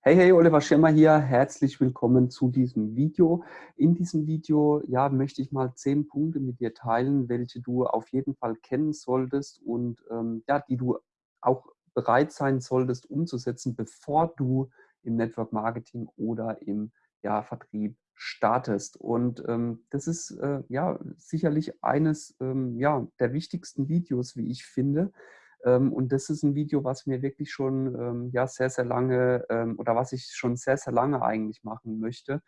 Hey, hey, Oliver Schirmer hier. Herzlich willkommen zu diesem Video. In diesem Video ja, möchte ich mal zehn Punkte mit dir teilen, welche du auf jeden Fall kennen solltest und ähm, ja, die du auch bereit sein solltest umzusetzen, bevor du im Network Marketing oder im ja, Vertrieb startest. Und ähm, das ist äh, ja sicherlich eines ähm, ja, der wichtigsten Videos, wie ich finde, und das ist ein Video, was mir wirklich schon ähm, ja, sehr, sehr lange ähm, oder was ich schon sehr, sehr lange eigentlich machen möchte.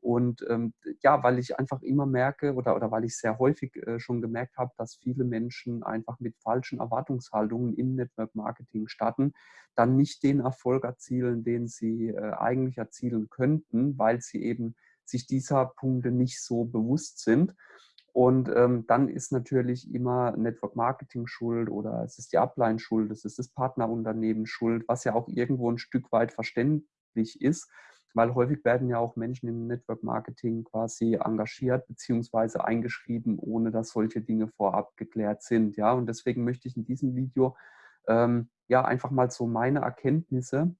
Und ähm, ja, weil ich einfach immer merke oder, oder weil ich sehr häufig äh, schon gemerkt habe, dass viele Menschen einfach mit falschen Erwartungshaltungen im Network Marketing starten, dann nicht den Erfolg erzielen, den sie äh, eigentlich erzielen könnten, weil sie eben sich dieser Punkte nicht so bewusst sind. Und ähm, dann ist natürlich immer Network Marketing schuld oder es ist die Upline schuld, es ist das Partnerunternehmen schuld, was ja auch irgendwo ein Stück weit verständlich ist, weil häufig werden ja auch Menschen im Network Marketing quasi engagiert bzw. eingeschrieben, ohne dass solche Dinge vorab geklärt sind. Ja, und deswegen möchte ich in diesem Video ähm, ja einfach mal so meine Erkenntnisse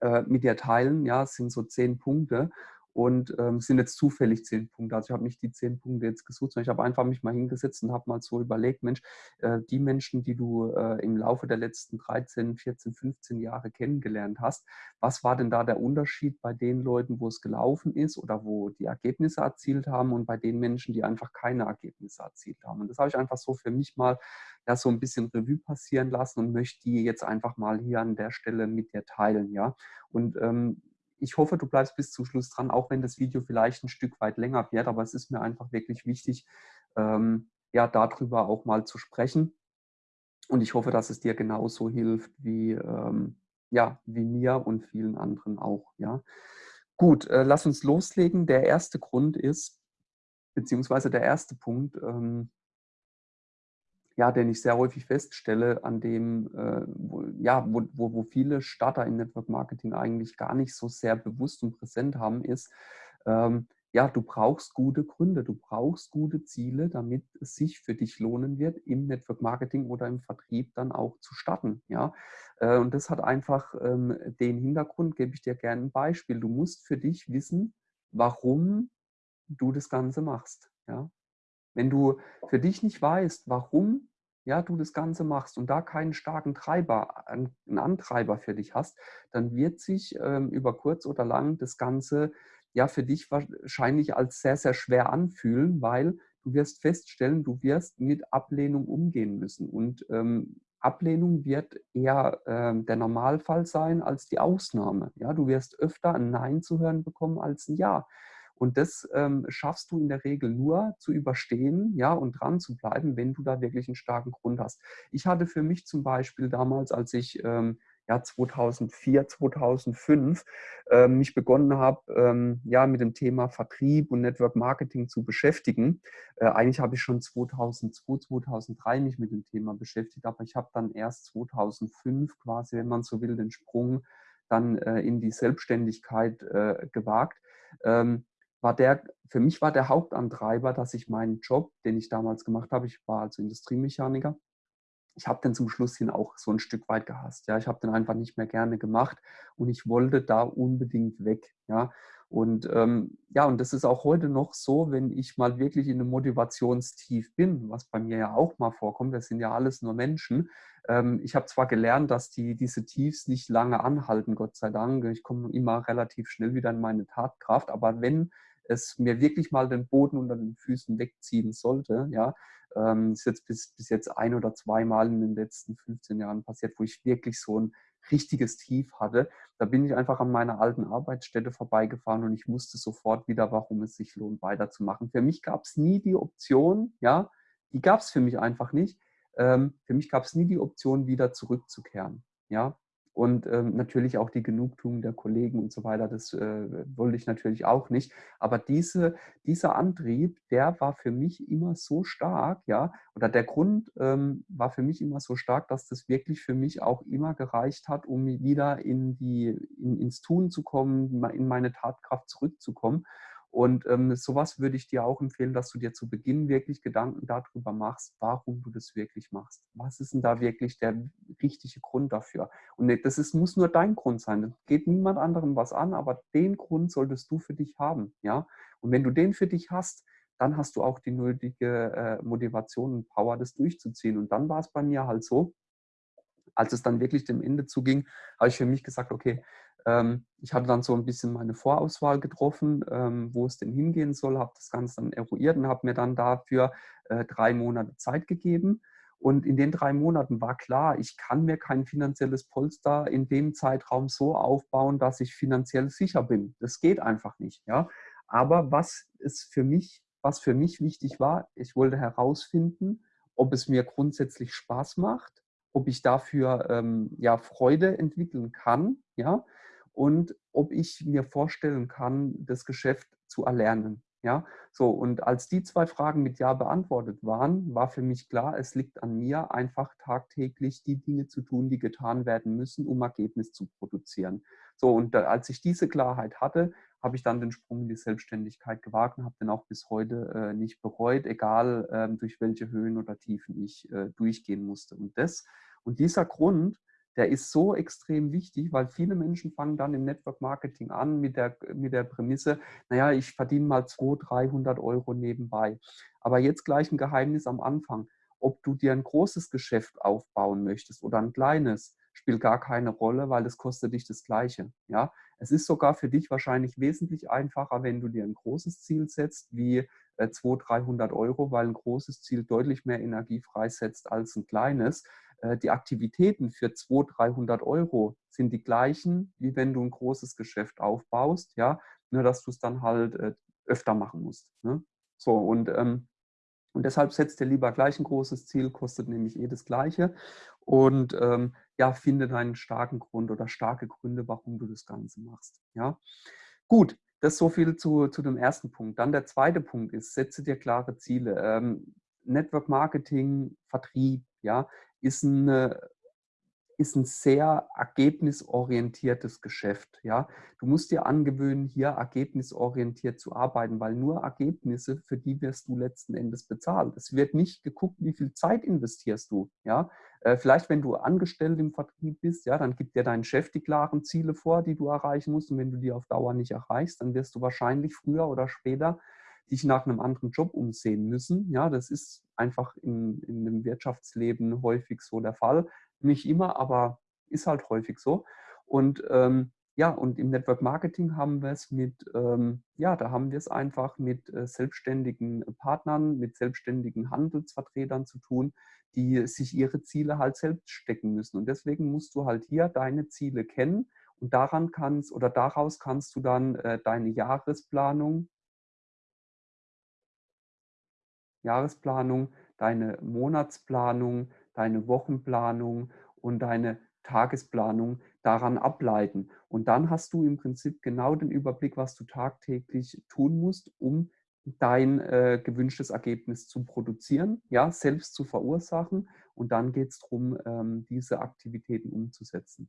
äh, mit dir teilen. Ja, es sind so zehn Punkte und ähm, sind jetzt zufällig zehn Punkte. Also ich habe nicht die zehn Punkte jetzt gesucht, sondern ich habe einfach mich mal hingesetzt und habe mal so überlegt, Mensch, äh, die Menschen, die du äh, im Laufe der letzten 13, 14, 15 Jahre kennengelernt hast, was war denn da der Unterschied bei den Leuten, wo es gelaufen ist oder wo die Ergebnisse erzielt haben und bei den Menschen, die einfach keine Ergebnisse erzielt haben. Und das habe ich einfach so für mich mal ja, so ein bisschen Revue passieren lassen und möchte die jetzt einfach mal hier an der Stelle mit dir teilen. Ja? Und ähm, ich hoffe, du bleibst bis zum Schluss dran, auch wenn das Video vielleicht ein Stück weit länger wird, aber es ist mir einfach wirklich wichtig, ähm, ja, darüber auch mal zu sprechen. Und ich hoffe, dass es dir genauso hilft wie, ähm, ja, wie mir und vielen anderen auch. Ja. Gut, äh, lass uns loslegen. Der erste Grund ist, beziehungsweise der erste Punkt, ähm, ja, den ich sehr häufig feststelle, an dem, äh, wo, ja, wo, wo, viele Starter im Network Marketing eigentlich gar nicht so sehr bewusst und präsent haben, ist, ähm, ja, du brauchst gute Gründe, du brauchst gute Ziele, damit es sich für dich lohnen wird, im Network Marketing oder im Vertrieb dann auch zu starten. Ja? Äh, und das hat einfach ähm, den Hintergrund, gebe ich dir gerne ein Beispiel. Du musst für dich wissen, warum du das Ganze machst. Ja? Wenn du für dich nicht weißt, warum ja, du das Ganze machst und da keinen starken Treiber, einen Antreiber für dich hast, dann wird sich ähm, über kurz oder lang das Ganze ja für dich wahrscheinlich als sehr, sehr schwer anfühlen, weil du wirst feststellen, du wirst mit Ablehnung umgehen müssen. Und ähm, Ablehnung wird eher äh, der Normalfall sein als die Ausnahme. Ja, du wirst öfter ein Nein zu hören bekommen als ein Ja. Und das ähm, schaffst du in der Regel nur zu überstehen ja, und dran zu bleiben, wenn du da wirklich einen starken Grund hast. Ich hatte für mich zum Beispiel damals, als ich ähm, ja, 2004, 2005 ähm, mich begonnen habe, ähm, ja, mit dem Thema Vertrieb und Network Marketing zu beschäftigen. Äh, eigentlich habe ich schon 2002, 2003 mich mit dem Thema beschäftigt, aber ich habe dann erst 2005 quasi, wenn man so will, den Sprung dann äh, in die Selbstständigkeit äh, gewagt. Ähm, war der, für mich war der Hauptantreiber, dass ich meinen Job, den ich damals gemacht habe, ich war also Industriemechaniker, ich habe den zum Schluss hin auch so ein Stück weit gehasst. Ja, ich habe den einfach nicht mehr gerne gemacht und ich wollte da unbedingt weg. Ja, und ähm, ja, und das ist auch heute noch so, wenn ich mal wirklich in einem Motivationstief bin, was bei mir ja auch mal vorkommt. Wir sind ja alles nur Menschen. Ähm, ich habe zwar gelernt, dass die diese Tiefs nicht lange anhalten, Gott sei Dank. Ich komme immer relativ schnell wieder in meine Tatkraft. Aber wenn es mir wirklich mal den Boden unter den Füßen wegziehen sollte, ja, ähm, ist jetzt bis, bis jetzt ein oder zweimal in den letzten 15 Jahren passiert, wo ich wirklich so ein richtiges Tief hatte. Da bin ich einfach an meiner alten Arbeitsstätte vorbeigefahren und ich wusste sofort wieder, warum es sich lohnt, weiterzumachen. Für mich gab es nie die Option, ja, die gab es für mich einfach nicht. Ähm, für mich gab es nie die Option, wieder zurückzukehren. Ja, und ähm, natürlich auch die Genugtuung der Kollegen und so weiter, das äh, wollte ich natürlich auch nicht. Aber diese, dieser Antrieb, der war für mich immer so stark, ja, oder der Grund ähm, war für mich immer so stark, dass das wirklich für mich auch immer gereicht hat, um wieder in die, in, ins Tun zu kommen, in meine Tatkraft zurückzukommen. Und ähm, sowas würde ich dir auch empfehlen, dass du dir zu Beginn wirklich Gedanken darüber machst, warum du das wirklich machst. Was ist denn da wirklich der richtige Grund dafür? Und das ist, muss nur dein Grund sein. Das geht niemand anderem was an, aber den Grund solltest du für dich haben. Ja? Und wenn du den für dich hast, dann hast du auch die nötige äh, Motivation und Power, das durchzuziehen. Und dann war es bei mir halt so, als es dann wirklich dem Ende zuging, habe ich für mich gesagt, okay, ich hatte dann so ein bisschen meine Vorauswahl getroffen, ähm, wo es denn hingehen soll, habe das Ganze dann eruiert und habe mir dann dafür äh, drei Monate Zeit gegeben. Und in den drei Monaten war klar, ich kann mir kein finanzielles Polster in dem Zeitraum so aufbauen, dass ich finanziell sicher bin. Das geht einfach nicht. Ja? Aber was ist für mich, was für mich wichtig war, ich wollte herausfinden, ob es mir grundsätzlich Spaß macht, ob ich dafür ähm, ja, Freude entwickeln kann, ja, und ob ich mir vorstellen kann, das Geschäft zu erlernen. Ja, so und als die zwei Fragen mit Ja beantwortet waren, war für mich klar, es liegt an mir, einfach tagtäglich die Dinge zu tun, die getan werden müssen, um Ergebnis zu produzieren. So und da, als ich diese Klarheit hatte, habe ich dann den Sprung in die Selbstständigkeit gewagt und habe den auch bis heute äh, nicht bereut, egal äh, durch welche Höhen oder Tiefen ich äh, durchgehen musste. Und das und dieser Grund, der ist so extrem wichtig, weil viele Menschen fangen dann im Network Marketing an mit der, mit der Prämisse, naja, ich verdiene mal 200, 300 Euro nebenbei. Aber jetzt gleich ein Geheimnis am Anfang. Ob du dir ein großes Geschäft aufbauen möchtest oder ein kleines, spielt gar keine Rolle, weil es kostet dich das Gleiche. Ja? Es ist sogar für dich wahrscheinlich wesentlich einfacher, wenn du dir ein großes Ziel setzt, wie 200, 300 Euro, weil ein großes Ziel deutlich mehr Energie freisetzt als ein kleines. Äh, die Aktivitäten für 200, 300 Euro sind die gleichen, wie wenn du ein großes Geschäft aufbaust, ja, nur dass du es dann halt äh, öfter machen musst. Ne? So, und, ähm, und deshalb setzt dir lieber gleich ein großes Ziel, kostet nämlich eh das Gleiche. Und ähm, ja, finde deinen starken Grund oder starke Gründe, warum du das Ganze machst. Ja, gut. Das so viel zu, zu dem ersten Punkt. Dann der zweite Punkt ist, setze dir klare Ziele. Ähm, Network Marketing, Vertrieb, ja, ist, eine, ist ein sehr ergebnisorientiertes Geschäft. Ja? Du musst dir angewöhnen, hier ergebnisorientiert zu arbeiten, weil nur Ergebnisse, für die wirst du letzten Endes bezahlt. Es wird nicht geguckt, wie viel Zeit investierst du. Ja? Äh, vielleicht, wenn du angestellt im Vertrieb bist, ja, dann gibt dir dein Chef die klaren Ziele vor, die du erreichen musst. Und wenn du die auf Dauer nicht erreichst, dann wirst du wahrscheinlich früher oder später dich nach einem anderen Job umsehen müssen. Ja, das ist einfach in, in dem Wirtschaftsleben häufig so der Fall. Nicht immer, aber ist halt häufig so. Und ähm, ja, und im Network Marketing haben wir es mit, ähm, ja, da haben wir es einfach mit äh, selbstständigen Partnern, mit selbstständigen Handelsvertretern zu tun, die sich ihre Ziele halt selbst stecken müssen. Und deswegen musst du halt hier deine Ziele kennen und daran kannst oder daraus kannst du dann äh, deine Jahresplanung Jahresplanung, deine Monatsplanung, deine Wochenplanung und deine Tagesplanung daran ableiten. Und dann hast du im Prinzip genau den Überblick, was du tagtäglich tun musst, um dein äh, gewünschtes Ergebnis zu produzieren, ja, selbst zu verursachen. Und dann geht es darum, ähm, diese Aktivitäten umzusetzen.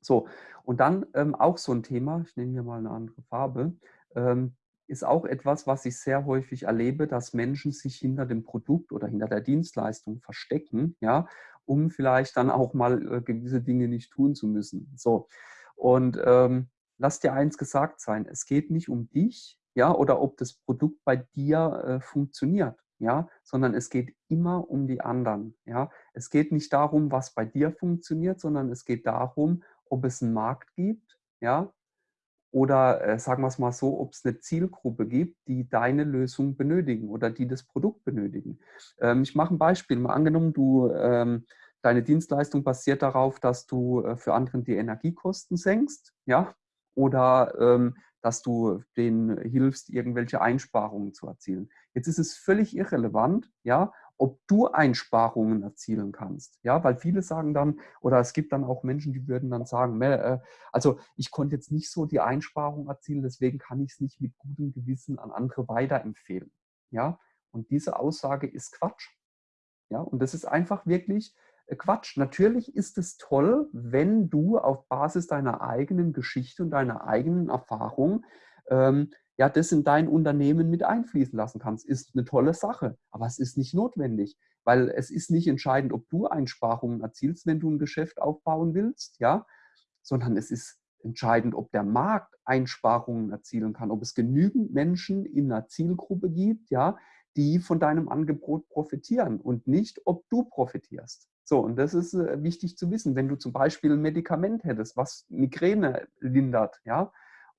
So, und dann ähm, auch so ein Thema, ich nehme hier mal eine andere Farbe, ähm, ist auch etwas, was ich sehr häufig erlebe, dass Menschen sich hinter dem Produkt oder hinter der Dienstleistung verstecken, ja, um vielleicht dann auch mal äh, gewisse Dinge nicht tun zu müssen. So. Und ähm, lass dir eins gesagt sein, es geht nicht um dich, ja, oder ob das Produkt bei dir äh, funktioniert, ja, sondern es geht immer um die anderen, ja. Es geht nicht darum, was bei dir funktioniert, sondern es geht darum, ob es einen Markt gibt, ja, oder äh, sagen wir es mal so, ob es eine Zielgruppe gibt, die deine Lösung benötigen oder die das Produkt benötigen. Ähm, ich mache ein Beispiel. Mal angenommen, du, ähm, deine Dienstleistung basiert darauf, dass du äh, für anderen die Energiekosten senkst, ja, oder ähm, dass du denen hilfst, irgendwelche Einsparungen zu erzielen. Jetzt ist es völlig irrelevant, ja, ob du Einsparungen erzielen kannst. Ja, weil viele sagen dann, oder es gibt dann auch Menschen, die würden dann sagen, äh, also ich konnte jetzt nicht so die Einsparung erzielen, deswegen kann ich es nicht mit gutem Gewissen an andere weiterempfehlen. Ja, und diese Aussage ist Quatsch. Ja, und das ist einfach wirklich äh, Quatsch. Natürlich ist es toll, wenn du auf Basis deiner eigenen Geschichte und deiner eigenen Erfahrung ähm, ja, das in dein Unternehmen mit einfließen lassen kannst, ist eine tolle Sache. Aber es ist nicht notwendig, weil es ist nicht entscheidend, ob du Einsparungen erzielst, wenn du ein Geschäft aufbauen willst, ja, sondern es ist entscheidend, ob der Markt Einsparungen erzielen kann, ob es genügend Menschen in einer Zielgruppe gibt, ja, die von deinem Angebot profitieren und nicht, ob du profitierst. So, und das ist äh, wichtig zu wissen. Wenn du zum Beispiel ein Medikament hättest, was Migräne lindert, ja,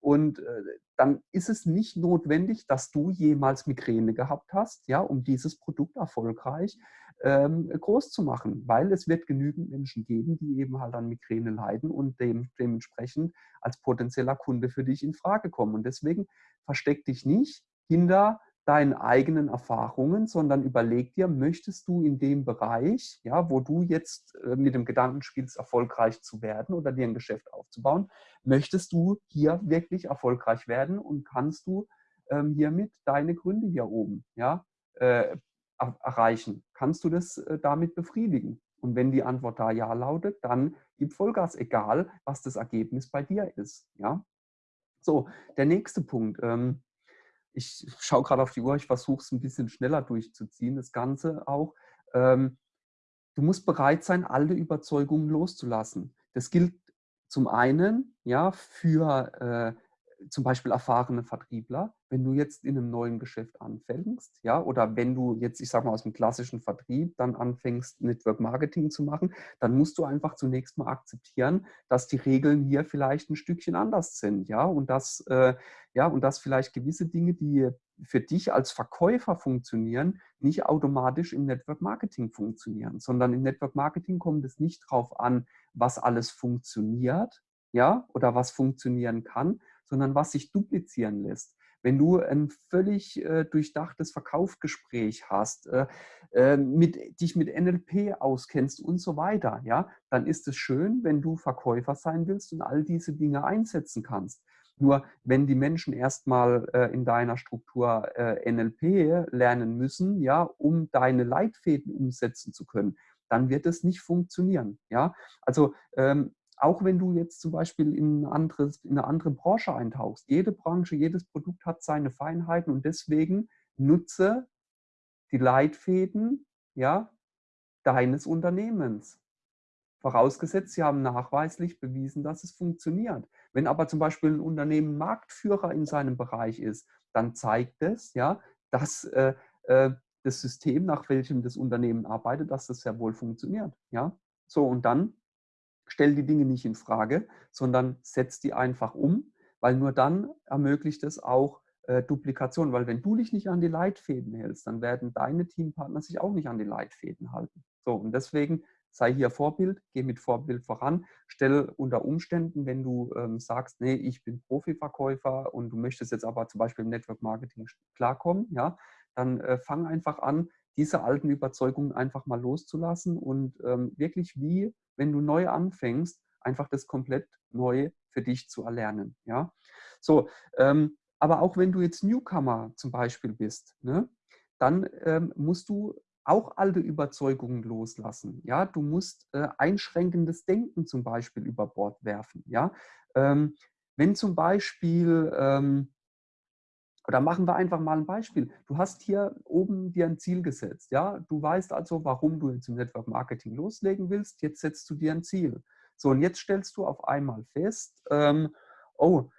und äh, dann ist es nicht notwendig, dass du jemals Migräne gehabt hast, ja, um dieses Produkt erfolgreich ähm, groß zu machen, weil es wird genügend Menschen geben, die eben halt an Migräne leiden und dem, dementsprechend als potenzieller Kunde für dich in Frage kommen. Und deswegen versteck dich nicht hinter deinen eigenen Erfahrungen, sondern überleg dir, möchtest du in dem Bereich, ja, wo du jetzt äh, mit dem Gedanken spielst, erfolgreich zu werden oder dir ein Geschäft aufzubauen, möchtest du hier wirklich erfolgreich werden und kannst du ähm, hiermit deine Gründe hier oben ja, äh, erreichen? Kannst du das äh, damit befriedigen? Und wenn die Antwort da ja lautet, dann gib Vollgas, egal was das Ergebnis bei dir ist. Ja? So, der nächste Punkt. Ähm, ich schaue gerade auf die Uhr, ich versuche es ein bisschen schneller durchzuziehen, das Ganze auch. Ähm, du musst bereit sein, alte Überzeugungen loszulassen. Das gilt zum einen ja, für äh, zum Beispiel erfahrene Vertriebler, wenn du jetzt in einem neuen Geschäft anfängst, ja, oder wenn du jetzt, ich sag mal, aus dem klassischen Vertrieb dann anfängst, Network Marketing zu machen, dann musst du einfach zunächst mal akzeptieren, dass die Regeln hier vielleicht ein Stückchen anders sind, ja, und dass, äh, ja, und dass vielleicht gewisse Dinge, die für dich als Verkäufer funktionieren, nicht automatisch im Network Marketing funktionieren, sondern im Network Marketing kommt es nicht darauf an, was alles funktioniert, ja, oder was funktionieren kann, sondern was sich duplizieren lässt. Wenn du ein völlig äh, durchdachtes Verkaufsgespräch hast, äh, äh, mit, dich mit NLP auskennst und so weiter, ja, dann ist es schön, wenn du Verkäufer sein willst und all diese Dinge einsetzen kannst. Nur wenn die Menschen erstmal äh, in deiner Struktur äh, NLP lernen müssen, ja, um deine Leitfäden umsetzen zu können, dann wird es nicht funktionieren. Ja? Also ähm, auch wenn du jetzt zum Beispiel in, anderes, in eine andere Branche eintauchst, jede Branche, jedes Produkt hat seine Feinheiten und deswegen nutze die Leitfäden ja, deines Unternehmens. Vorausgesetzt, sie haben nachweislich bewiesen, dass es funktioniert. Wenn aber zum Beispiel ein Unternehmen Marktführer in seinem Bereich ist, dann zeigt es, ja, dass äh, äh, das System, nach welchem das Unternehmen arbeitet, dass das sehr wohl funktioniert. Ja? So, und dann stell die Dinge nicht in Frage, sondern setz die einfach um, weil nur dann ermöglicht es auch äh, Duplikation. Weil wenn du dich nicht an die Leitfäden hältst, dann werden deine Teampartner sich auch nicht an die Leitfäden halten. So, und deswegen sei hier Vorbild, geh mit Vorbild voran, stell unter Umständen, wenn du ähm, sagst, nee, ich bin Profiverkäufer und du möchtest jetzt aber zum Beispiel im Network Marketing klarkommen, ja, dann äh, fang einfach an, diese alten Überzeugungen einfach mal loszulassen und ähm, wirklich wie, wenn du neu anfängst, einfach das komplett neu für dich zu erlernen. Ja? So, ähm, aber auch wenn du jetzt Newcomer zum Beispiel bist, ne, dann ähm, musst du auch alte Überzeugungen loslassen. Ja, du musst äh, einschränkendes Denken zum Beispiel über Bord werfen. Ja, ähm, wenn zum Beispiel ähm, oder machen wir einfach mal ein Beispiel. Du hast hier oben dir ein Ziel gesetzt. Ja? Du weißt also, warum du jetzt im Network Marketing loslegen willst. Jetzt setzt du dir ein Ziel. So, und jetzt stellst du auf einmal fest, ähm, oh,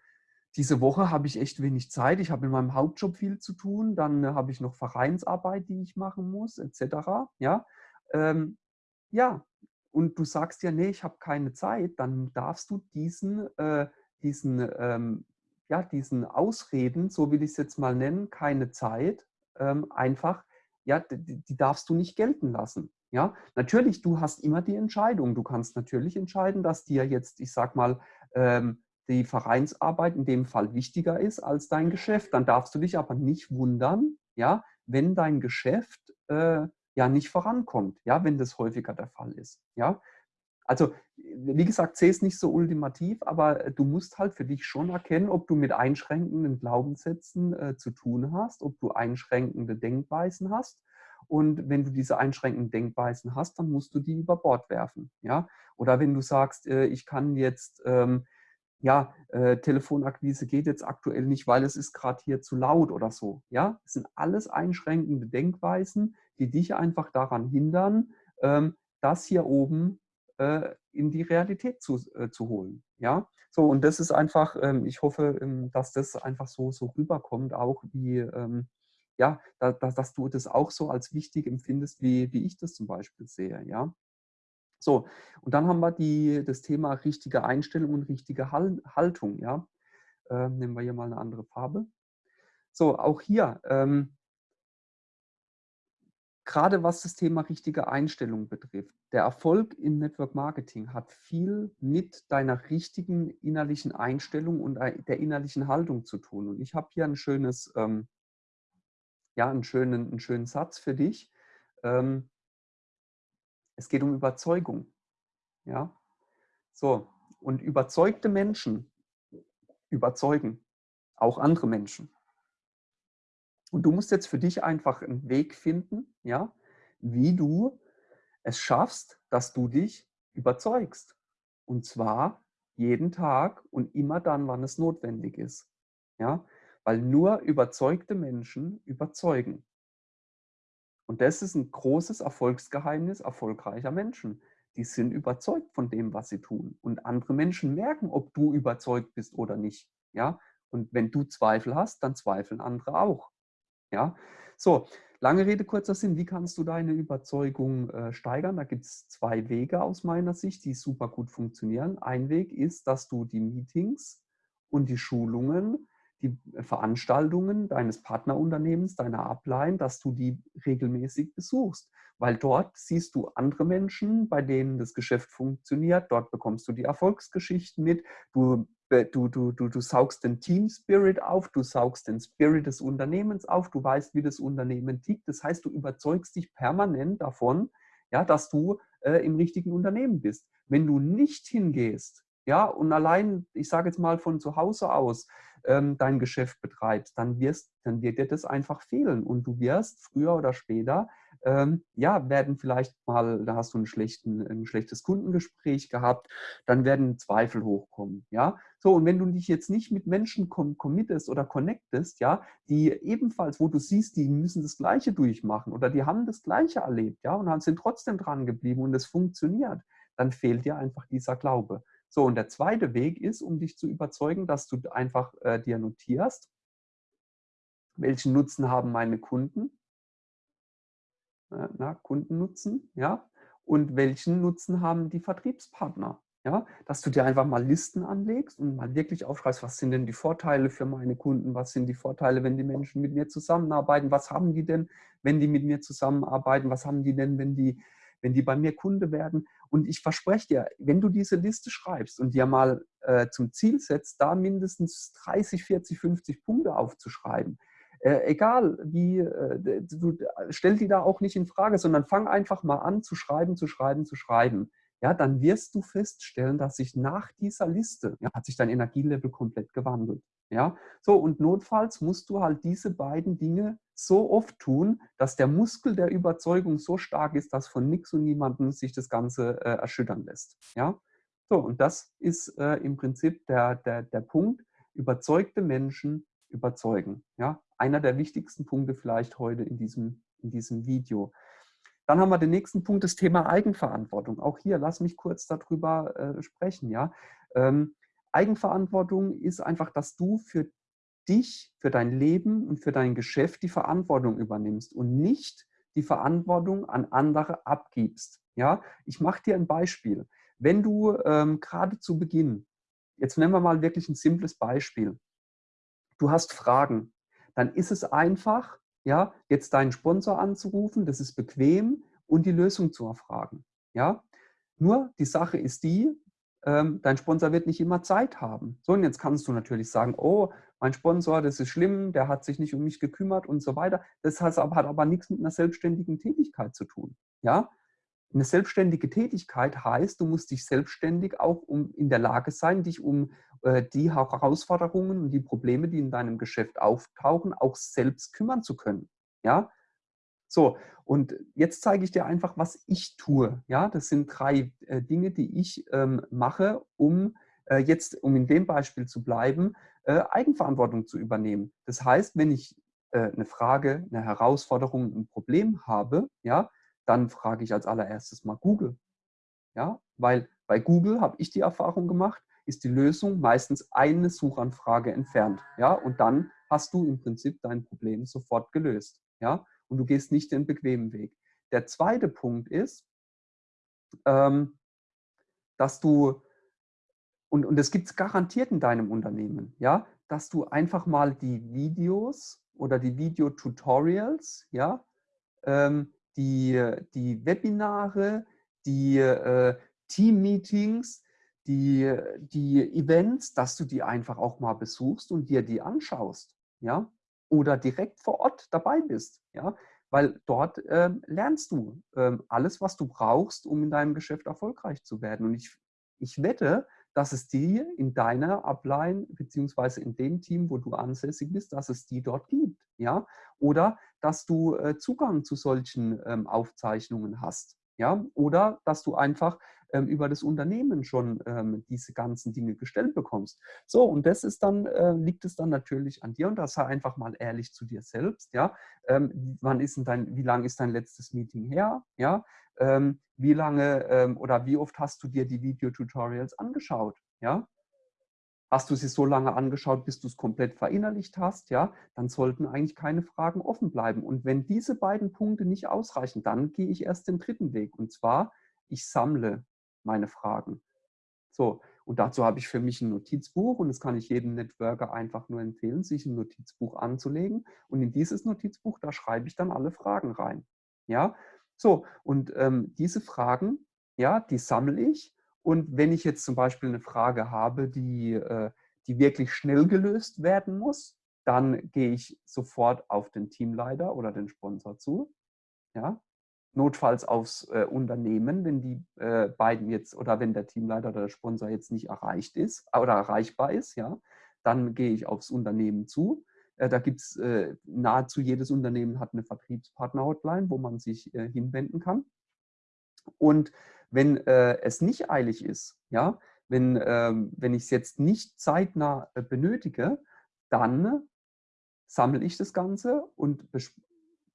diese Woche habe ich echt wenig Zeit. Ich habe in meinem Hauptjob viel zu tun. Dann äh, habe ich noch Vereinsarbeit, die ich machen muss, etc. Ja, ähm, ja. und du sagst ja, nee, ich habe keine Zeit. Dann darfst du diesen, äh, diesen ähm, ja, diesen Ausreden, so will ich es jetzt mal nennen, keine Zeit, ähm, einfach, ja, die, die, darfst du nicht gelten lassen. Ja, natürlich, du hast immer die Entscheidung. Du kannst natürlich entscheiden, dass dir jetzt, ich sag mal, ähm, die Vereinsarbeit in dem Fall wichtiger ist als dein Geschäft. Dann darfst du dich aber nicht wundern, ja, wenn dein Geschäft äh, ja nicht vorankommt, ja, wenn das häufiger der Fall ist. Ja, also, wie gesagt, sehe es nicht so ultimativ, aber du musst halt für dich schon erkennen, ob du mit einschränkenden Glaubenssätzen äh, zu tun hast, ob du einschränkende Denkweisen hast. Und wenn du diese einschränkenden Denkweisen hast, dann musst du die über Bord werfen. Ja? Oder wenn du sagst, äh, ich kann jetzt ähm, ja, äh, Telefonakquise geht jetzt aktuell nicht, weil es ist gerade hier zu laut oder so. Ja, das sind alles einschränkende Denkweisen, die dich einfach daran hindern, ähm, das hier oben äh, in die Realität zu, äh, zu holen. Ja, so und das ist einfach, ähm, ich hoffe, ähm, dass das einfach so, so rüberkommt, auch wie, ähm, ja, da, da, dass du das auch so als wichtig empfindest, wie, wie ich das zum Beispiel sehe. Ja, so, und dann haben wir die, das Thema richtige Einstellung und richtige Haltung. Ja? Äh, nehmen wir hier mal eine andere Farbe. So, auch hier, ähm, gerade was das Thema richtige Einstellung betrifft, der Erfolg im Network Marketing hat viel mit deiner richtigen innerlichen Einstellung und der innerlichen Haltung zu tun. Und ich habe hier ein schönes, ähm, ja, einen schönen, einen schönen Satz für dich. Ähm, es geht um Überzeugung. Ja? So, und überzeugte Menschen überzeugen auch andere Menschen. Und du musst jetzt für dich einfach einen Weg finden, ja, wie du es schaffst, dass du dich überzeugst. Und zwar jeden Tag und immer dann, wann es notwendig ist. Ja? Weil nur überzeugte Menschen überzeugen. Und das ist ein großes Erfolgsgeheimnis erfolgreicher Menschen. Die sind überzeugt von dem, was sie tun. Und andere Menschen merken, ob du überzeugt bist oder nicht. Ja? Und wenn du Zweifel hast, dann zweifeln andere auch. Ja? So, lange Rede, kurzer Sinn. Wie kannst du deine Überzeugung äh, steigern? Da gibt es zwei Wege aus meiner Sicht, die super gut funktionieren. Ein Weg ist, dass du die Meetings und die Schulungen die Veranstaltungen deines Partnerunternehmens, deiner Upline, dass du die regelmäßig besuchst. Weil dort siehst du andere Menschen, bei denen das Geschäft funktioniert. Dort bekommst du die Erfolgsgeschichten mit. Du, du, du, du, du saugst den Team Spirit auf, du saugst den Spirit des Unternehmens auf, du weißt, wie das Unternehmen tickt. Das heißt, du überzeugst dich permanent davon, ja, dass du äh, im richtigen Unternehmen bist. Wenn du nicht hingehst, ja, und allein, ich sage jetzt mal von zu Hause aus, ähm, dein Geschäft betreibst, dann, wirst, dann wird dir das einfach fehlen und du wirst früher oder später, ähm, ja, werden vielleicht mal, da hast du schlechten, ein schlechtes Kundengespräch gehabt, dann werden Zweifel hochkommen, ja. So, und wenn du dich jetzt nicht mit Menschen committest oder connectest, ja, die ebenfalls, wo du siehst, die müssen das Gleiche durchmachen oder die haben das Gleiche erlebt, ja, und sind trotzdem dran geblieben und es funktioniert, dann fehlt dir einfach dieser Glaube. So, und der zweite Weg ist, um dich zu überzeugen, dass du einfach äh, dir notierst, welchen Nutzen haben meine Kunden, na, Kundennutzen, ja, und welchen Nutzen haben die Vertriebspartner. Ja, dass du dir einfach mal Listen anlegst und mal wirklich aufschreibst, was sind denn die Vorteile für meine Kunden, was sind die Vorteile, wenn die Menschen mit mir zusammenarbeiten, was haben die denn, wenn die mit mir zusammenarbeiten, was haben die denn, wenn die wenn die bei mir Kunde werden. Und ich verspreche dir, wenn du diese Liste schreibst und dir mal äh, zum Ziel setzt, da mindestens 30, 40, 50 Punkte aufzuschreiben, äh, egal wie, äh, du stell die da auch nicht in Frage, sondern fang einfach mal an zu schreiben, zu schreiben, zu schreiben. Ja, dann wirst du feststellen, dass sich nach dieser Liste, ja, hat sich dein Energielevel komplett gewandelt. Ja, so und notfalls musst du halt diese beiden Dinge so oft tun, dass der Muskel der Überzeugung so stark ist, dass von nichts und niemandem sich das Ganze äh, erschüttern lässt. Ja, so und das ist äh, im Prinzip der, der, der Punkt, überzeugte Menschen überzeugen. Ja, einer der wichtigsten Punkte vielleicht heute in diesem, in diesem Video. Dann haben wir den nächsten Punkt, das Thema Eigenverantwortung. Auch hier, lass mich kurz darüber äh, sprechen. Ja? Ähm, Eigenverantwortung ist einfach, dass du für dich, für dein Leben und für dein Geschäft die Verantwortung übernimmst und nicht die Verantwortung an andere abgibst. Ja, ich mache dir ein Beispiel. Wenn du ähm, gerade zu Beginn, jetzt nehmen wir mal wirklich ein simples Beispiel, du hast Fragen, dann ist es einfach, ja, jetzt deinen Sponsor anzurufen, das ist bequem und die Lösung zu erfragen. Ja, nur die Sache ist die, ähm, dein Sponsor wird nicht immer Zeit haben. So, und jetzt kannst du natürlich sagen, oh, mein Sponsor, das ist schlimm, der hat sich nicht um mich gekümmert und so weiter. Das hat aber, hat aber nichts mit einer selbstständigen Tätigkeit zu tun. Ja? Eine selbstständige Tätigkeit heißt, du musst dich selbstständig auch um, in der Lage sein, dich um die Herausforderungen und die Probleme, die in deinem Geschäft auftauchen, auch selbst kümmern zu können. Ja? So, und jetzt zeige ich dir einfach, was ich tue. Ja, das sind drei äh, Dinge, die ich ähm, mache, um äh, jetzt, um in dem Beispiel zu bleiben, äh, Eigenverantwortung zu übernehmen. Das heißt, wenn ich äh, eine Frage, eine Herausforderung, ein Problem habe, ja, dann frage ich als allererstes mal Google. Ja, weil bei Google habe ich die Erfahrung gemacht, ist die Lösung meistens eine Suchanfrage entfernt. Ja, und dann hast du im Prinzip dein Problem sofort gelöst. Ja, und du gehst nicht den bequemen Weg. Der zweite Punkt ist, ähm, dass du, und, und das gibt es garantiert in deinem Unternehmen, ja, dass du einfach mal die Videos oder die Videotutorials, ja, ähm, die, die Webinare, die äh, Team-Meetings, die, die Events, dass du die einfach auch mal besuchst und dir die anschaust, ja, oder direkt vor Ort dabei bist, ja, weil dort äh, lernst du äh, alles, was du brauchst, um in deinem Geschäft erfolgreich zu werden. Und ich, ich wette, dass es die in deiner Upline beziehungsweise in dem Team, wo du ansässig bist, dass es die dort gibt, ja, oder dass du äh, Zugang zu solchen ähm, Aufzeichnungen hast, ja, oder dass du einfach ähm, über das Unternehmen schon ähm, diese ganzen Dinge gestellt bekommst. So, und das ist dann, äh, liegt es dann natürlich an dir und das sei einfach mal ehrlich zu dir selbst, ja. Ähm, wann ist denn dein, wie lange ist dein letztes Meeting her, ja? Ähm, wie lange ähm, oder wie oft hast du dir die Videotutorials angeschaut, ja? Hast du sie so lange angeschaut, bis du es komplett verinnerlicht hast, ja, dann sollten eigentlich keine Fragen offen bleiben. Und wenn diese beiden Punkte nicht ausreichen, dann gehe ich erst den dritten Weg. Und zwar, ich sammle meine Fragen. So, und dazu habe ich für mich ein Notizbuch und das kann ich jedem Networker einfach nur empfehlen, sich ein Notizbuch anzulegen. Und in dieses Notizbuch, da schreibe ich dann alle Fragen rein. Ja, so, und ähm, diese Fragen, ja, die sammle ich und wenn ich jetzt zum Beispiel eine Frage habe, die, äh, die wirklich schnell gelöst werden muss, dann gehe ich sofort auf den Teamleiter oder den Sponsor zu. Ja? Notfalls aufs äh, Unternehmen, wenn die äh, beiden jetzt oder wenn der Teamleiter oder der Sponsor jetzt nicht erreicht ist oder erreichbar ist, ja, dann gehe ich aufs Unternehmen zu. Äh, da gibt es äh, nahezu jedes Unternehmen hat eine Vertriebspartner-Hotline, wo man sich äh, hinwenden kann. Und wenn äh, es nicht eilig ist, ja, wenn, ähm, wenn ich es jetzt nicht zeitnah äh, benötige, dann sammle ich das Ganze und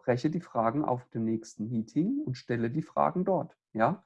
bespreche die Fragen auf dem nächsten Meeting und stelle die Fragen dort. Ja?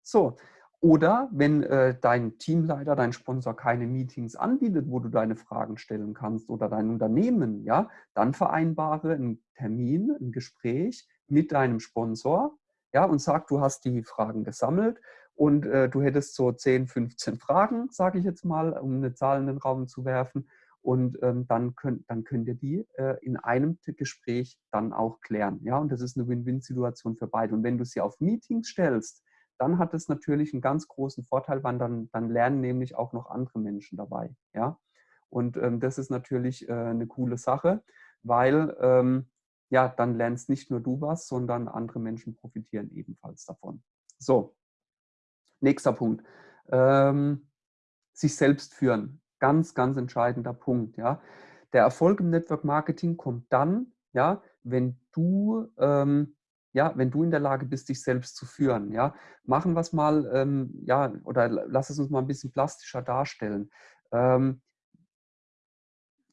So. Oder wenn äh, dein Teamleiter, dein Sponsor keine Meetings anbietet, wo du deine Fragen stellen kannst oder dein Unternehmen, ja, dann vereinbare einen Termin, ein Gespräch mit deinem Sponsor, ja, und sag, du hast die Fragen gesammelt und äh, du hättest so 10, 15 Fragen, sage ich jetzt mal, um eine Zahl in den Raum zu werfen. Und ähm, dann, könnt, dann könnt ihr die äh, in einem Gespräch dann auch klären. Ja, und das ist eine Win-Win-Situation für beide. Und wenn du sie auf Meetings stellst, dann hat es natürlich einen ganz großen Vorteil, weil dann, dann lernen nämlich auch noch andere Menschen dabei. Ja, und ähm, das ist natürlich äh, eine coole Sache, weil ähm, ja, dann lernst nicht nur du was, sondern andere Menschen profitieren ebenfalls davon. So, nächster Punkt. Ähm, sich selbst führen. Ganz, ganz entscheidender Punkt. Ja. Der Erfolg im Network Marketing kommt dann, ja, wenn du, ähm, ja, wenn du in der Lage bist, dich selbst zu führen. Ja. Machen wir es mal, ähm, ja, oder lass es uns mal ein bisschen plastischer darstellen. Ähm,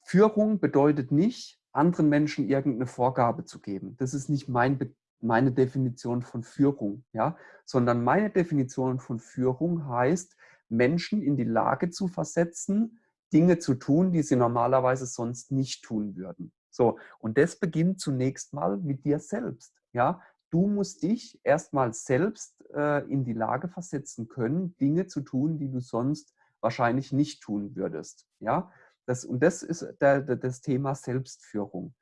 Führung bedeutet nicht, anderen Menschen irgendeine Vorgabe zu geben. Das ist nicht mein, meine Definition von Führung, ja? sondern meine Definition von Führung heißt, Menschen in die Lage zu versetzen, Dinge zu tun, die sie normalerweise sonst nicht tun würden. So, und das beginnt zunächst mal mit dir selbst. Ja? Du musst dich erstmal selbst äh, in die Lage versetzen können, Dinge zu tun, die du sonst wahrscheinlich nicht tun würdest. Ja? Das, und das ist der, der, das Thema Selbstführung.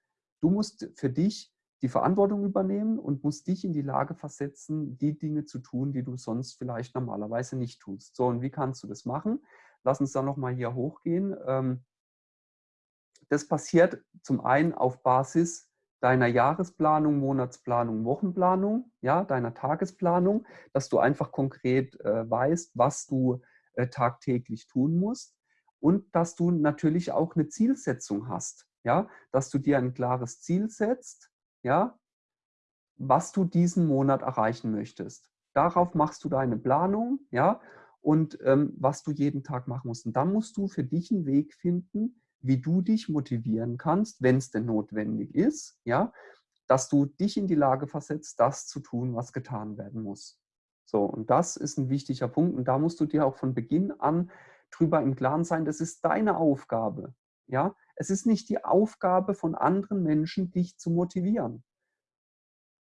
Du musst für dich die Verantwortung übernehmen und musst dich in die Lage versetzen, die Dinge zu tun, die du sonst vielleicht normalerweise nicht tust. So, und wie kannst du das machen? Lass uns da nochmal hier hochgehen. Ähm, das passiert zum einen auf Basis deiner Jahresplanung, Monatsplanung, Wochenplanung, ja, deiner Tagesplanung, dass du einfach konkret äh, weißt, was du äh, tagtäglich tun musst und dass du natürlich auch eine Zielsetzung hast, ja, dass du dir ein klares Ziel setzt, ja, was du diesen Monat erreichen möchtest. Darauf machst du deine Planung, ja, und ähm, was du jeden Tag machen musst. Und dann musst du für dich einen Weg finden, wie du dich motivieren kannst, wenn es denn notwendig ist, ja, dass du dich in die Lage versetzt, das zu tun, was getan werden muss. So, und das ist ein wichtiger Punkt. Und da musst du dir auch von Beginn an drüber im Klaren sein, das ist deine Aufgabe. Ja, es ist nicht die Aufgabe von anderen Menschen, dich zu motivieren.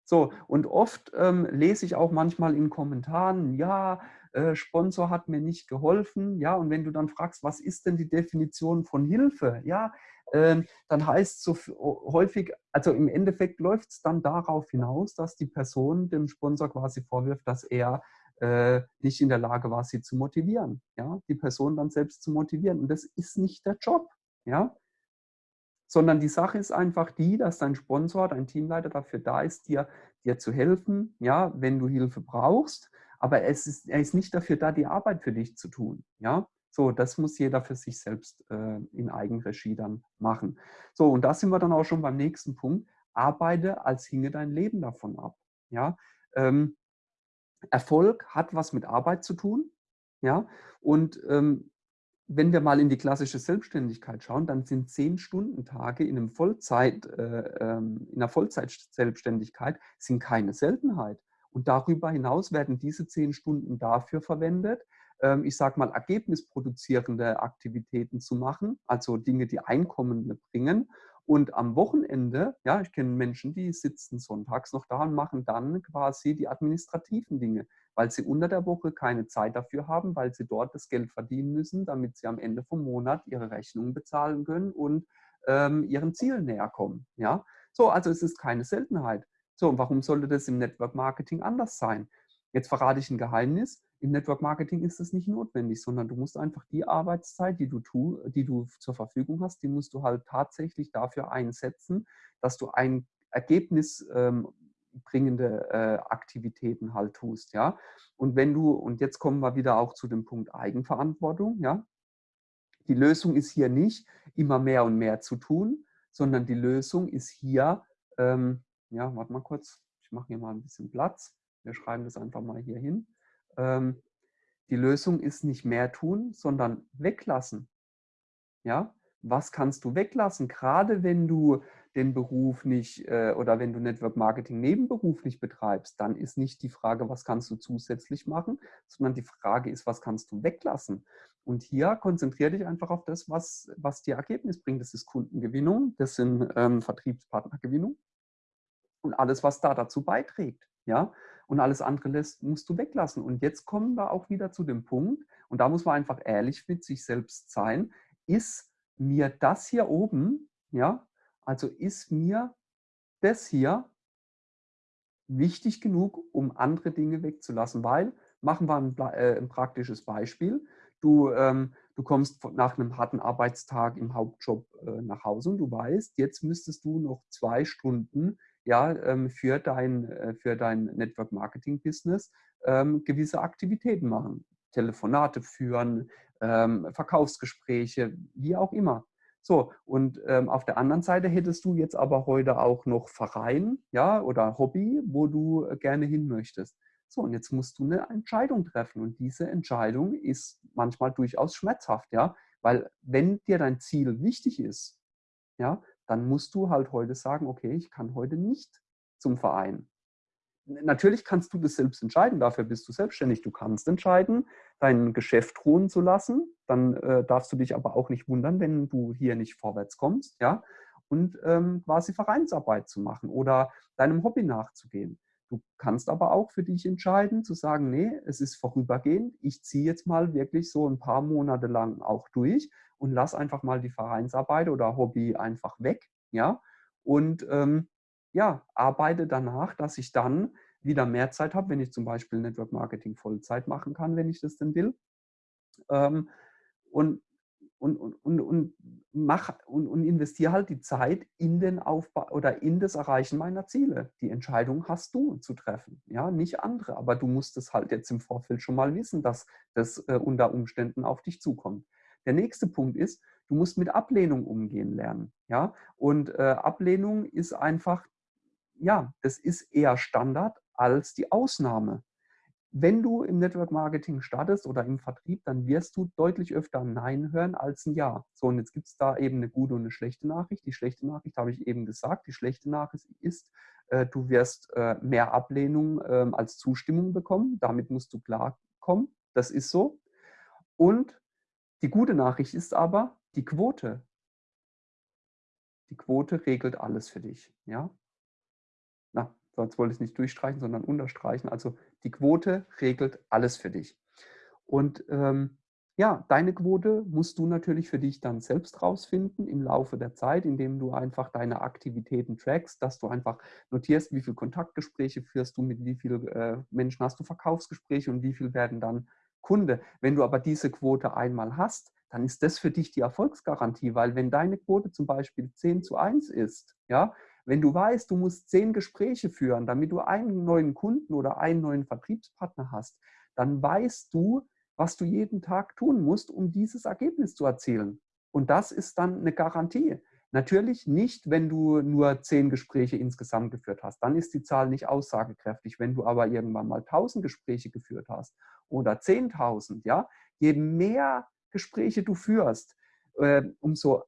So, und oft ähm, lese ich auch manchmal in Kommentaren, ja, äh, Sponsor hat mir nicht geholfen, ja, und wenn du dann fragst, was ist denn die Definition von Hilfe, ja, äh, dann heißt es so häufig, also im Endeffekt läuft es dann darauf hinaus, dass die Person dem Sponsor quasi vorwirft, dass er äh, nicht in der Lage war, sie zu motivieren, ja, die Person dann selbst zu motivieren. Und das ist nicht der Job, ja sondern die Sache ist einfach die, dass dein Sponsor, dein Teamleiter dafür da ist, dir, dir zu helfen, ja, wenn du Hilfe brauchst. Aber es ist, er ist nicht dafür da, die Arbeit für dich zu tun. Ja? So, das muss jeder für sich selbst äh, in Eigenregie dann machen. So, und da sind wir dann auch schon beim nächsten Punkt. Arbeite, als hinge dein Leben davon ab. Ja? Ähm, Erfolg hat was mit Arbeit zu tun. Ja? Und ähm, wenn wir mal in die klassische Selbstständigkeit schauen, dann sind zehn Stunden Tage in, Vollzeit, äh, ähm, in einer Vollzeit-Selbstständigkeit sind keine Seltenheit. Und darüber hinaus werden diese zehn Stunden dafür verwendet, ähm, ich sage mal, ergebnisproduzierende Aktivitäten zu machen, also Dinge, die Einkommen bringen. Und am Wochenende, ja, ich kenne Menschen, die sitzen sonntags noch da und machen dann quasi die administrativen Dinge weil sie unter der Woche keine Zeit dafür haben, weil sie dort das Geld verdienen müssen, damit sie am Ende vom Monat ihre Rechnungen bezahlen können und ähm, ihren Zielen näher kommen. Ja? So, also es ist keine Seltenheit. So, und warum sollte das im Network Marketing anders sein? Jetzt verrate ich ein Geheimnis. Im Network Marketing ist das nicht notwendig, sondern du musst einfach die Arbeitszeit, die du, tu, die du zur Verfügung hast, die musst du halt tatsächlich dafür einsetzen, dass du ein Ergebnis ähm, bringende äh, Aktivitäten halt tust, ja. Und wenn du, und jetzt kommen wir wieder auch zu dem Punkt Eigenverantwortung, ja. Die Lösung ist hier nicht, immer mehr und mehr zu tun, sondern die Lösung ist hier, ähm, ja, warte mal kurz, ich mache hier mal ein bisschen Platz. Wir schreiben das einfach mal hier hin. Ähm, die Lösung ist nicht mehr tun, sondern weglassen. Ja, was kannst du weglassen? Gerade wenn du den Beruf nicht äh, oder wenn du Network Marketing nebenberuflich betreibst, dann ist nicht die Frage, was kannst du zusätzlich machen, sondern die Frage ist, was kannst du weglassen? Und hier konzentriere dich einfach auf das, was, was dir Ergebnis bringt. Das ist Kundengewinnung, das sind ähm, Vertriebspartnergewinnung und alles, was da dazu beiträgt. Ja? Und alles andere lässt, musst du weglassen. Und jetzt kommen wir auch wieder zu dem Punkt, und da muss man einfach ehrlich mit sich selbst sein, ist mir das hier oben, ja, also ist mir das hier wichtig genug, um andere Dinge wegzulassen, weil, machen wir ein, äh, ein praktisches Beispiel, du, ähm, du kommst nach einem harten Arbeitstag im Hauptjob äh, nach Hause und du weißt, jetzt müsstest du noch zwei Stunden ja, ähm, für, dein, äh, für dein Network Marketing Business ähm, gewisse Aktivitäten machen. Telefonate führen, ähm, Verkaufsgespräche, wie auch immer. So, und ähm, auf der anderen Seite hättest du jetzt aber heute auch noch Verein ja, oder Hobby, wo du äh, gerne hin möchtest. So, und jetzt musst du eine Entscheidung treffen. Und diese Entscheidung ist manchmal durchaus schmerzhaft, ja, weil wenn dir dein Ziel wichtig ist, ja, dann musst du halt heute sagen, okay, ich kann heute nicht zum Verein natürlich kannst du das selbst entscheiden, dafür bist du selbstständig. Du kannst entscheiden, dein Geschäft ruhen zu lassen. Dann äh, darfst du dich aber auch nicht wundern, wenn du hier nicht vorwärts kommst, ja, und ähm, quasi Vereinsarbeit zu machen oder deinem Hobby nachzugehen. Du kannst aber auch für dich entscheiden, zu sagen, nee, es ist vorübergehend. Ich ziehe jetzt mal wirklich so ein paar Monate lang auch durch und lass einfach mal die Vereinsarbeit oder Hobby einfach weg, ja, und ähm, ja, arbeite danach, dass ich dann wieder mehr Zeit habe, wenn ich zum Beispiel Network Marketing Vollzeit machen kann, wenn ich das denn will. Ähm, und, und, und, und, mach, und, und investiere halt die Zeit in den Aufbau oder in das Erreichen meiner Ziele. Die Entscheidung hast du zu treffen, ja, nicht andere. Aber du musst es halt jetzt im Vorfeld schon mal wissen, dass das äh, unter Umständen auf dich zukommt. Der nächste Punkt ist, du musst mit Ablehnung umgehen lernen. Ja? Und äh, Ablehnung ist einfach ja, das ist eher Standard als die Ausnahme. wenn du im Network Marketing startest oder im Vertrieb, dann wirst du deutlich öfter Nein hören als ein Ja. So, und jetzt gibt es da eben eine gute und eine schlechte Nachricht. Die schlechte Nachricht habe ich eben gesagt. Die schlechte Nachricht ist, äh, du wirst äh, mehr Ablehnung äh, als Zustimmung bekommen. Damit musst du klarkommen. Das ist so. Und die gute Nachricht ist aber die Quote. Die Quote regelt alles für dich. Ja? So, jetzt wollte ich es nicht durchstreichen, sondern unterstreichen. Also die Quote regelt alles für dich. Und ähm, ja, deine Quote musst du natürlich für dich dann selbst rausfinden im Laufe der Zeit, indem du einfach deine Aktivitäten trackst, dass du einfach notierst, wie viele Kontaktgespräche führst du, mit wie vielen äh, Menschen hast du Verkaufsgespräche und wie viel werden dann Kunde. Wenn du aber diese Quote einmal hast, dann ist das für dich die Erfolgsgarantie, weil wenn deine Quote zum Beispiel 10 zu 1 ist, ja, wenn du weißt, du musst zehn Gespräche führen, damit du einen neuen Kunden oder einen neuen Vertriebspartner hast, dann weißt du, was du jeden Tag tun musst, um dieses Ergebnis zu erzielen. Und das ist dann eine Garantie. Natürlich nicht, wenn du nur zehn Gespräche insgesamt geführt hast. Dann ist die Zahl nicht aussagekräftig. Wenn du aber irgendwann mal tausend Gespräche geführt hast oder zehntausend, ja, je mehr Gespräche du führst, äh, umso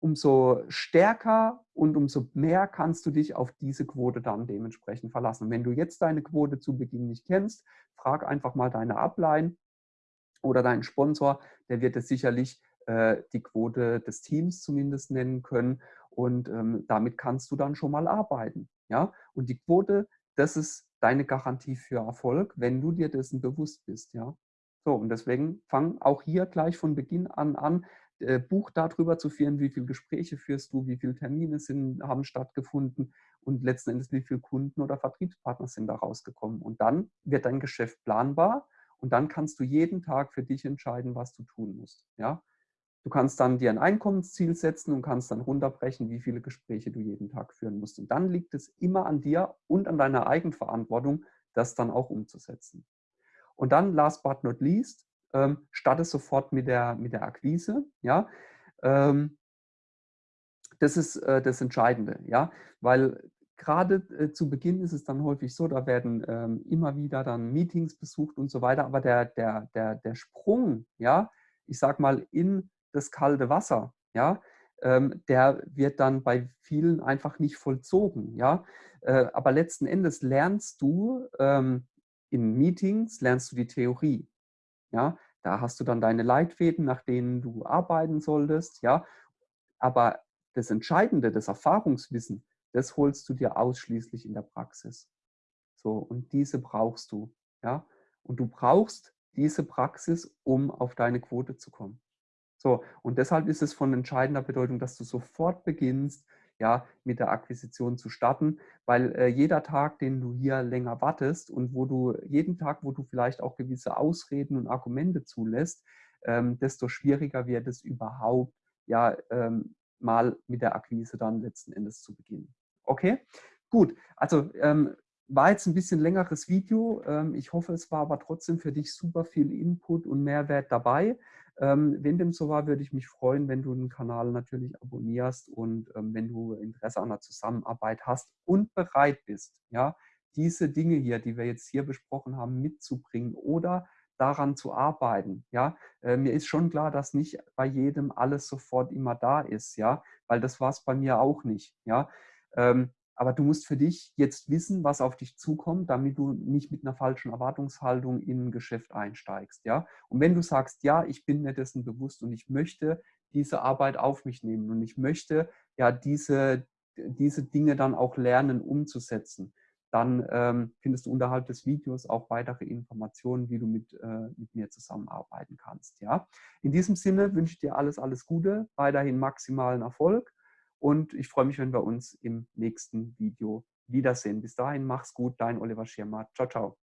umso stärker und umso mehr kannst du dich auf diese Quote dann dementsprechend verlassen. Wenn du jetzt deine Quote zu Beginn nicht kennst, frag einfach mal deine Upline oder deinen Sponsor, der wird es sicherlich äh, die Quote des Teams zumindest nennen können und ähm, damit kannst du dann schon mal arbeiten. Ja? Und die Quote, das ist deine Garantie für Erfolg, wenn du dir dessen bewusst bist. Ja? So, und deswegen fang auch hier gleich von Beginn an an, äh, Buch darüber zu führen, wie viele Gespräche führst du, wie viele Termine sind, haben stattgefunden und letzten Endes, wie viele Kunden oder Vertriebspartner sind da rausgekommen. Und dann wird dein Geschäft planbar und dann kannst du jeden Tag für dich entscheiden, was du tun musst. Ja? Du kannst dann dir ein Einkommensziel setzen und kannst dann runterbrechen, wie viele Gespräche du jeden Tag führen musst. Und dann liegt es immer an dir und an deiner Eigenverantwortung, das dann auch umzusetzen. Und dann, last but not least, ähm, starte sofort mit der, mit der Akquise. Ja? Ähm, das ist äh, das Entscheidende, ja, weil gerade äh, zu Beginn ist es dann häufig so, da werden ähm, immer wieder dann Meetings besucht und so weiter, aber der, der, der, der Sprung, ja, ich sag mal, in das kalte Wasser, ja, ähm, der wird dann bei vielen einfach nicht vollzogen, ja. Äh, aber letzten Endes lernst du ähm, in Meetings, lernst du die Theorie. Ja, da hast du dann deine Leitfäden, nach denen du arbeiten solltest. Ja, aber das Entscheidende, das Erfahrungswissen, das holst du dir ausschließlich in der Praxis. So, und diese brauchst du. Ja, und du brauchst diese Praxis, um auf deine Quote zu kommen. So, und deshalb ist es von entscheidender Bedeutung, dass du sofort beginnst, ja, mit der Akquisition zu starten, weil äh, jeder Tag, den du hier länger wartest und wo du jeden Tag, wo du vielleicht auch gewisse Ausreden und Argumente zulässt, ähm, desto schwieriger wird es überhaupt, ja, ähm, mal mit der Akquise dann letzten Endes zu beginnen. Okay, gut. Also ähm, war jetzt ein bisschen längeres Video. Ähm, ich hoffe, es war aber trotzdem für dich super viel Input und Mehrwert dabei. Ähm, wenn dem so war, würde ich mich freuen, wenn du den Kanal natürlich abonnierst und ähm, wenn du Interesse an der Zusammenarbeit hast und bereit bist, ja, diese Dinge hier, die wir jetzt hier besprochen haben, mitzubringen oder daran zu arbeiten. Ja, äh, mir ist schon klar, dass nicht bei jedem alles sofort immer da ist, ja, weil das war es bei mir auch nicht. Ja, ähm, aber du musst für dich jetzt wissen, was auf dich zukommt, damit du nicht mit einer falschen Erwartungshaltung in ein Geschäft einsteigst. Ja? Und wenn du sagst, ja, ich bin mir dessen bewusst und ich möchte diese Arbeit auf mich nehmen und ich möchte ja diese, diese Dinge dann auch lernen umzusetzen, dann ähm, findest du unterhalb des Videos auch weitere Informationen, wie du mit, äh, mit mir zusammenarbeiten kannst. Ja? In diesem Sinne wünsche ich dir alles, alles Gute, weiterhin maximalen Erfolg und ich freue mich, wenn wir uns im nächsten Video wiedersehen. Bis dahin, mach's gut, dein Oliver Schirmer. Ciao, ciao.